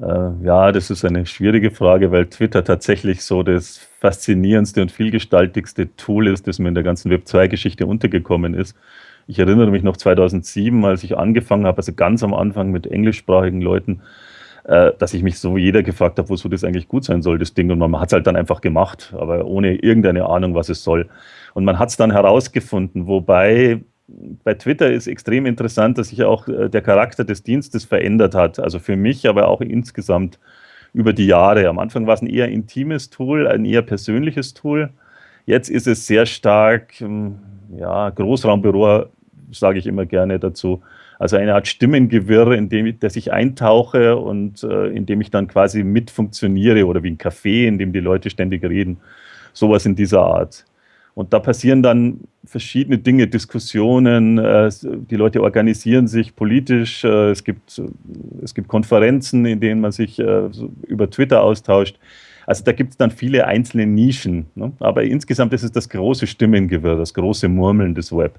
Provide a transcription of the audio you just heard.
Äh, ja, das ist eine schwierige Frage, weil Twitter tatsächlich so das faszinierendste und vielgestaltigste Tool ist, das mir in der ganzen Web2-Geschichte untergekommen ist. Ich erinnere mich noch 2007, als ich angefangen habe, also ganz am Anfang mit englischsprachigen Leuten, äh, dass ich mich so jeder gefragt habe, wozu das eigentlich gut sein soll, das Ding. Und man hat es halt dann einfach gemacht, aber ohne irgendeine Ahnung, was es soll. Und man hat es dann herausgefunden, wobei bei Twitter ist extrem interessant, dass sich auch äh, der Charakter des Dienstes verändert hat. Also für mich, aber auch insgesamt über die Jahre. Am Anfang war es ein eher intimes Tool, ein eher persönliches Tool. Jetzt ist es sehr stark, ähm, ja, Großraumbüro sage ich immer gerne dazu. Also eine Art Stimmengewirr, in dem dass ich eintauche und äh, in dem ich dann quasi mit funktioniere oder wie ein Café, in dem die Leute ständig reden. Sowas in dieser Art. Und da passieren dann verschiedene Dinge, Diskussionen, äh, die Leute organisieren sich politisch, äh, es, gibt, es gibt Konferenzen, in denen man sich äh, über Twitter austauscht. Also da gibt es dann viele einzelne Nischen. Ne? Aber insgesamt ist es das große Stimmengewirr, das große Murmeln des Web.